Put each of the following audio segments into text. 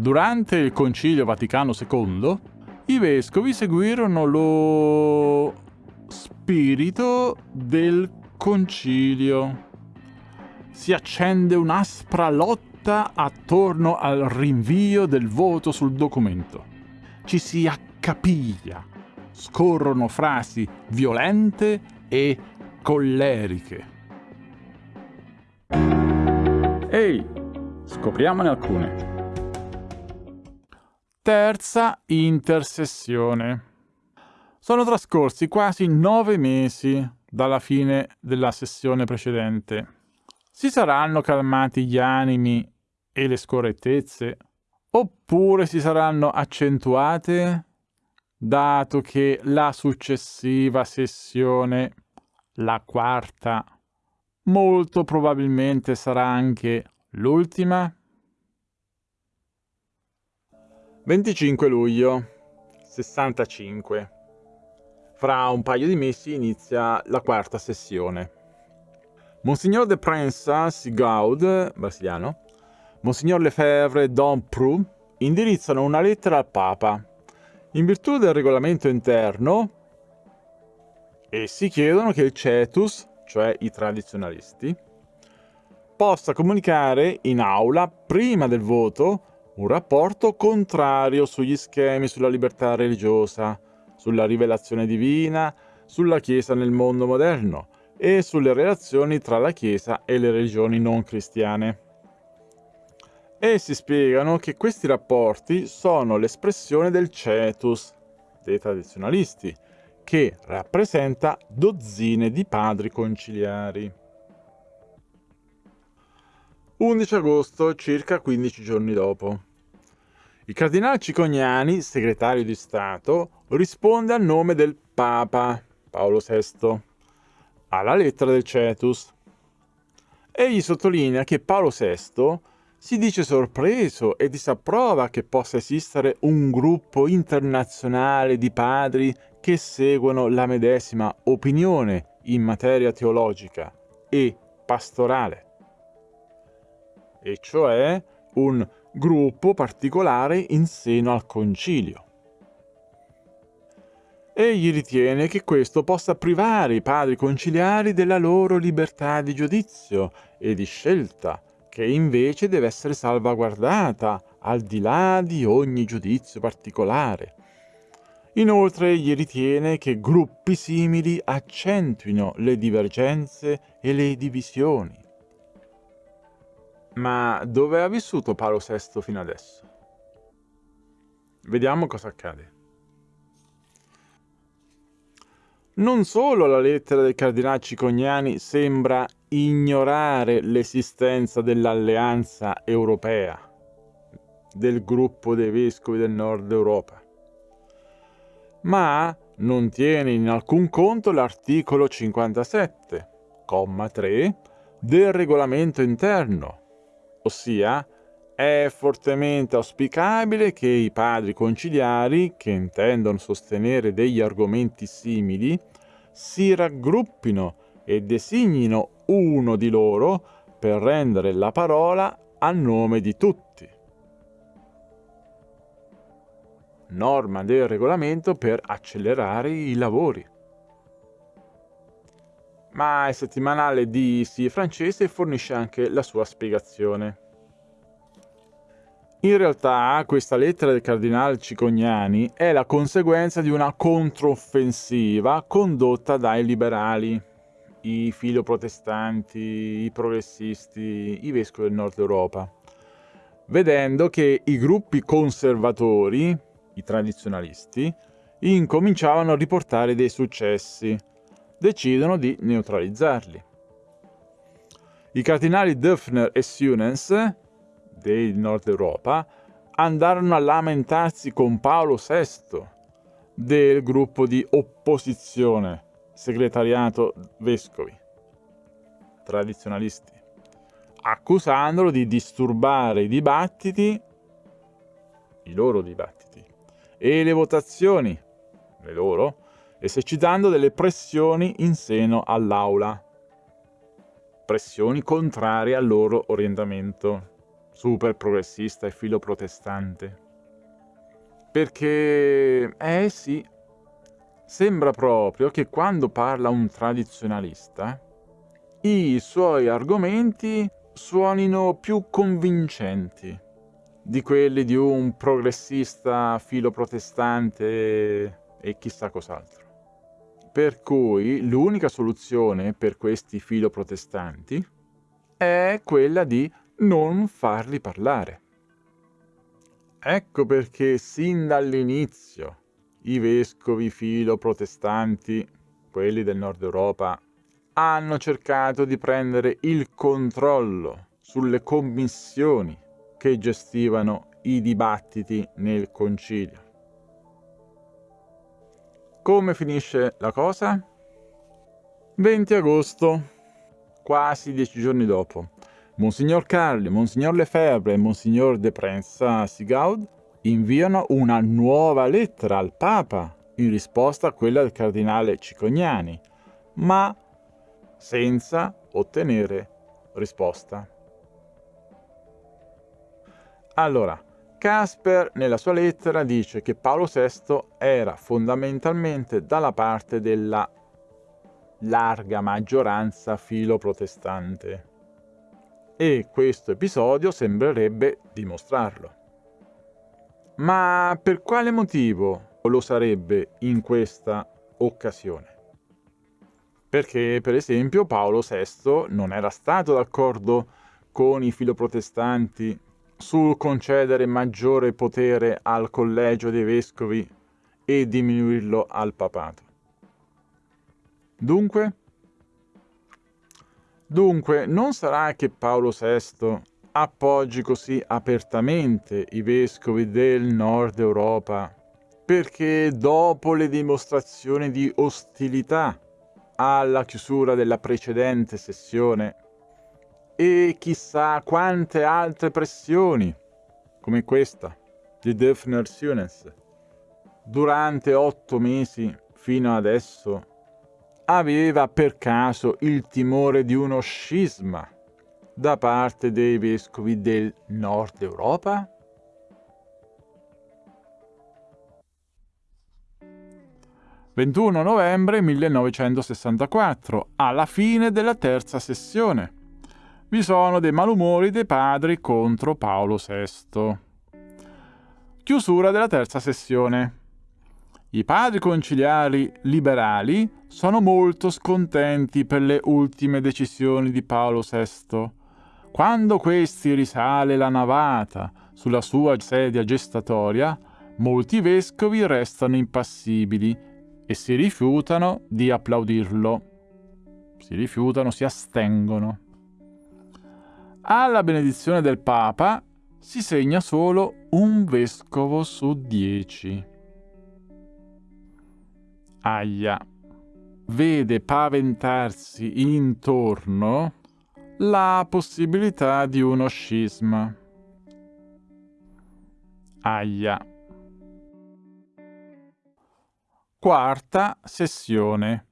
Durante il Concilio Vaticano II, i vescovi seguirono lo spirito del concilio. Si accende un'aspra lotta attorno al rinvio del voto sul documento. Ci si accapiglia, scorrono frasi violente e colleriche. Ehi, scopriamone alcune. Terza intersessione. Sono trascorsi quasi nove mesi dalla fine della sessione precedente. Si saranno calmati gli animi e le scorrettezze? Oppure si saranno accentuate, dato che la successiva sessione, la quarta, molto probabilmente sarà anche l'ultima? 25 luglio 65 Fra un paio di mesi inizia la quarta sessione. Monsignor de Prensas Gaud, brasiliano, Monsignor Lefebvre Don Pru indirizzano una lettera al Papa. In virtù del regolamento interno, essi chiedono che il Cetus, cioè i tradizionalisti, possa comunicare in aula, prima del voto, un rapporto contrario sugli schemi sulla libertà religiosa, sulla rivelazione divina, sulla Chiesa nel mondo moderno e sulle relazioni tra la Chiesa e le religioni non cristiane. Essi spiegano che questi rapporti sono l'espressione del cetus dei tradizionalisti, che rappresenta dozzine di padri conciliari. 11 agosto, circa 15 giorni dopo. Il cardinale Cicognani, segretario di Stato, risponde a nome del Papa Paolo VI alla lettera del Cetus. Egli sottolinea che Paolo VI si dice sorpreso e disapprova che possa esistere un gruppo internazionale di padri che seguono la medesima opinione in materia teologica e pastorale, e cioè un gruppo particolare in seno al concilio. Egli ritiene che questo possa privare i padri conciliari della loro libertà di giudizio e di scelta, che invece deve essere salvaguardata al di là di ogni giudizio particolare. Inoltre egli ritiene che gruppi simili accentuino le divergenze e le divisioni. Ma dove ha vissuto Paolo VI fino adesso? Vediamo cosa accade. Non solo la lettera del cardinale Cicognani sembra ignorare l'esistenza dell'alleanza europea, del gruppo dei vescovi del nord Europa, ma non tiene in alcun conto l'articolo 57, comma 3 del regolamento interno, ossia è fortemente auspicabile che i padri conciliari, che intendono sostenere degli argomenti simili, si raggruppino e designino uno di loro per rendere la parola a nome di tutti. Norma del regolamento per accelerare i lavori. Ma il settimanale di Sì francese fornisce anche la sua spiegazione. In realtà questa lettera del cardinale Cicognani è la conseguenza di una controffensiva condotta dai liberali, i filoprotestanti, i progressisti, i vescovi del nord Europa, vedendo che i gruppi conservatori, i tradizionalisti, incominciavano a riportare dei successi, decidono di neutralizzarli. I cardinali Döffner e Sunens del nord Europa andarono a lamentarsi con Paolo VI del gruppo di opposizione, segretariato vescovi, tradizionalisti, accusandolo di disturbare i dibattiti, i loro dibattiti, e le votazioni, le loro, esercitando delle pressioni in seno all'aula, pressioni contrarie al loro orientamento super progressista e filo protestante. Perché, eh sì, sembra proprio che quando parla un tradizionalista, i suoi argomenti suonino più convincenti di quelli di un progressista filo protestante e chissà cos'altro. Per cui l'unica soluzione per questi filo protestanti è quella di non farli parlare. Ecco perché sin dall'inizio i vescovi filo protestanti, quelli del nord Europa, hanno cercato di prendere il controllo sulle commissioni che gestivano i dibattiti nel concilio. Come finisce la cosa? 20 agosto, quasi dieci giorni dopo. Monsignor Carli, Monsignor Lefebvre e Monsignor de Prince-Sigaud inviano una nuova lettera al Papa in risposta a quella del cardinale Cicognani, ma senza ottenere risposta. Allora, Casper nella sua lettera dice che Paolo VI era fondamentalmente dalla parte della larga maggioranza filo protestante e questo episodio sembrerebbe dimostrarlo. Ma per quale motivo lo sarebbe in questa occasione? Perché, per esempio, Paolo VI non era stato d'accordo con i filoprotestanti sul concedere maggiore potere al collegio dei vescovi e diminuirlo al papato. Dunque, Dunque, non sarà che Paolo VI appoggi così apertamente i vescovi del nord Europa perché dopo le dimostrazioni di ostilità alla chiusura della precedente sessione e chissà quante altre pressioni, come questa di Defner Sunes, durante otto mesi fino adesso aveva per caso il timore di uno scisma da parte dei vescovi del nord Europa? «21 novembre 1964, alla fine della terza sessione. Vi sono dei malumori dei padri contro Paolo VI. Chiusura della terza sessione. I padri conciliari liberali sono molto scontenti per le ultime decisioni di Paolo VI. Quando questi risale la navata sulla sua sedia gestatoria, molti vescovi restano impassibili e si rifiutano di applaudirlo. Si rifiutano, si astengono. Alla benedizione del Papa si segna solo un vescovo su dieci. Aia. Vede paventarsi intorno la possibilità di uno scisma. Aia. Quarta sessione.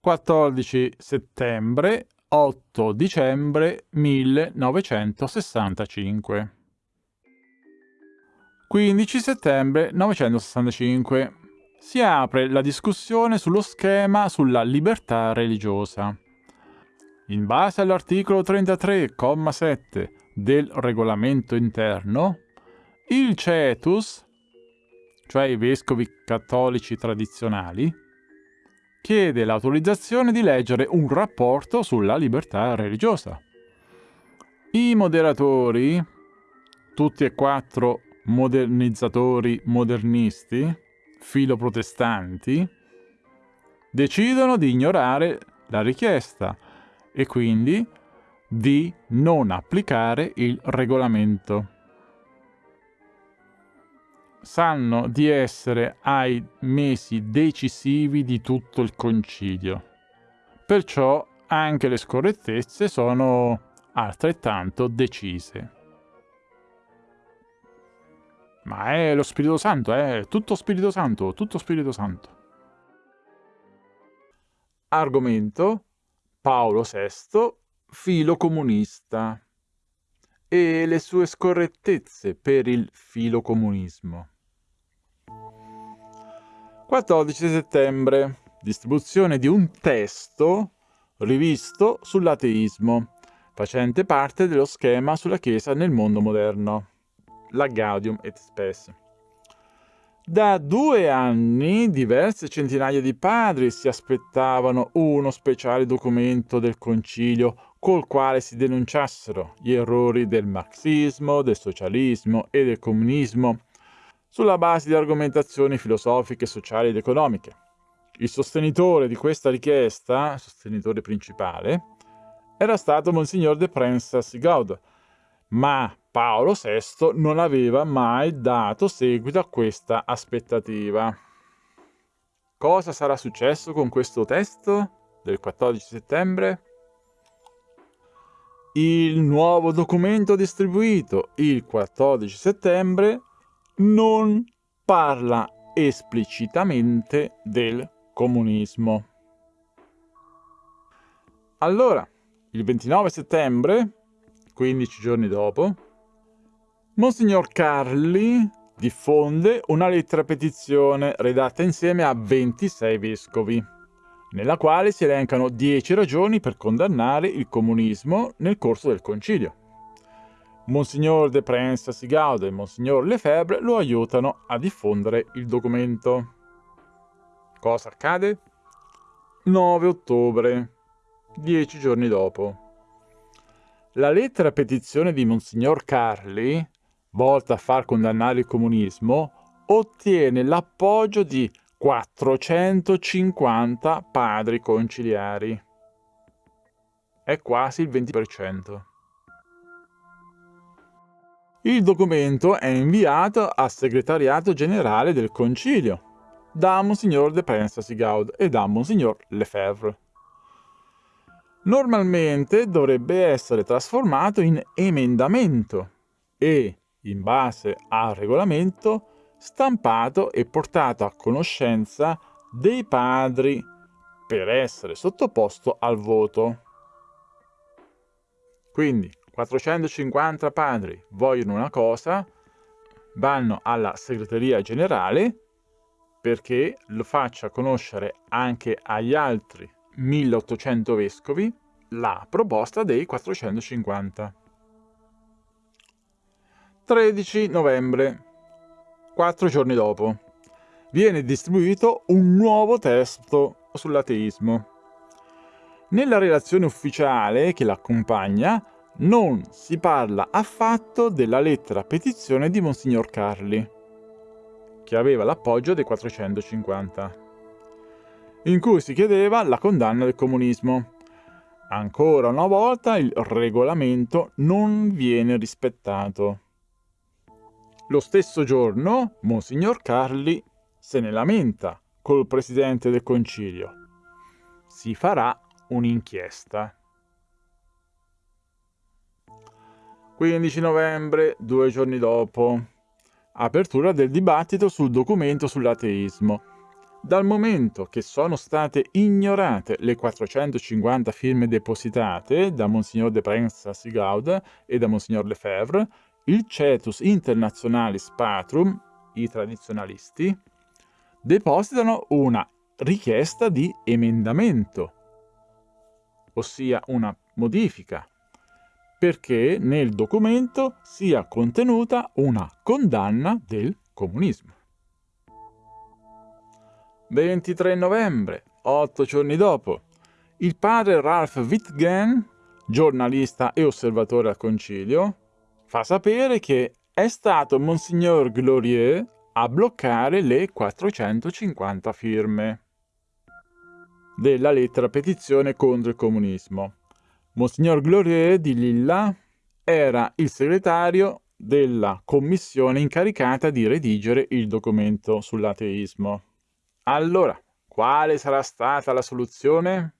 14 settembre 8 dicembre 1965 15 settembre 1965 si apre la discussione sullo schema sulla libertà religiosa. In base all'articolo 33,7 del regolamento interno, il cetus, cioè i vescovi cattolici tradizionali, chiede l'autorizzazione di leggere un rapporto sulla libertà religiosa. I moderatori, tutti e quattro modernizzatori modernisti, filoprotestanti decidono di ignorare la richiesta e quindi di non applicare il regolamento. Sanno di essere ai mesi decisivi di tutto il concilio. Perciò anche le scorrettezze sono altrettanto decise. Ma è lo Spirito Santo, è tutto Spirito Santo, tutto Spirito Santo. Argomento Paolo VI, filo comunista. e le sue scorrettezze per il filocomunismo. 14 settembre. Distribuzione di un testo rivisto sull'ateismo, facente parte dello schema sulla Chiesa nel mondo moderno. La Gaudium et Spes. Da due anni diverse centinaia di padri si aspettavano uno speciale documento del concilio col quale si denunciassero gli errori del marxismo, del socialismo e del comunismo sulla base di argomentazioni filosofiche, sociali ed economiche. Il sostenitore di questa richiesta, sostenitore principale, era stato Monsignor de Prensas Gaud, ma Paolo VI non aveva mai dato seguito a questa aspettativa. Cosa sarà successo con questo testo del 14 settembre? Il nuovo documento distribuito il 14 settembre non parla esplicitamente del comunismo. Allora, il 29 settembre, 15 giorni dopo, Monsignor Carli diffonde una lettera petizione redatta insieme a 26 vescovi, nella quale si elencano 10 ragioni per condannare il comunismo nel corso del concilio. Monsignor de Prince Sigaude e Monsignor Lefebvre lo aiutano a diffondere il documento. Cosa accade? 9 ottobre, 10 giorni dopo. La lettera petizione di Monsignor Carli volta a far condannare il comunismo, ottiene l'appoggio di 450 padri conciliari. È quasi il 20%. Il documento è inviato al segretariato generale del concilio da Monsignor de Pensasigaud e da Monsignor Lefebvre. Normalmente dovrebbe essere trasformato in emendamento e in base al regolamento, stampato e portato a conoscenza dei padri per essere sottoposto al voto. Quindi 450 padri vogliono una cosa, vanno alla segreteria generale perché lo faccia conoscere anche agli altri 1800 vescovi la proposta dei 450. 13 novembre, quattro giorni dopo, viene distribuito un nuovo testo sull'ateismo. Nella relazione ufficiale che l'accompagna non si parla affatto della lettera petizione di Monsignor Carli, che aveva l'appoggio dei 450, in cui si chiedeva la condanna del comunismo. Ancora una volta il regolamento non viene rispettato. Lo stesso giorno, Monsignor Carli se ne lamenta col presidente del concilio. Si farà un'inchiesta. 15 novembre, due giorni dopo. Apertura del dibattito sul documento sull'ateismo. Dal momento che sono state ignorate le 450 firme depositate da Monsignor de Prensa Sigaud e da Monsignor Lefebvre, il Cetus Internationalis Patrum, i tradizionalisti, depositano una richiesta di emendamento, ossia una modifica, perché nel documento sia contenuta una condanna del comunismo. 23 novembre, otto giorni dopo, il padre Ralph Wittgen, giornalista e osservatore al concilio, fa sapere che è stato Monsignor Glorieux a bloccare le 450 firme della lettera petizione contro il comunismo. Monsignor Glorieux di Lilla era il segretario della commissione incaricata di redigere il documento sull'ateismo. Allora, quale sarà stata la soluzione?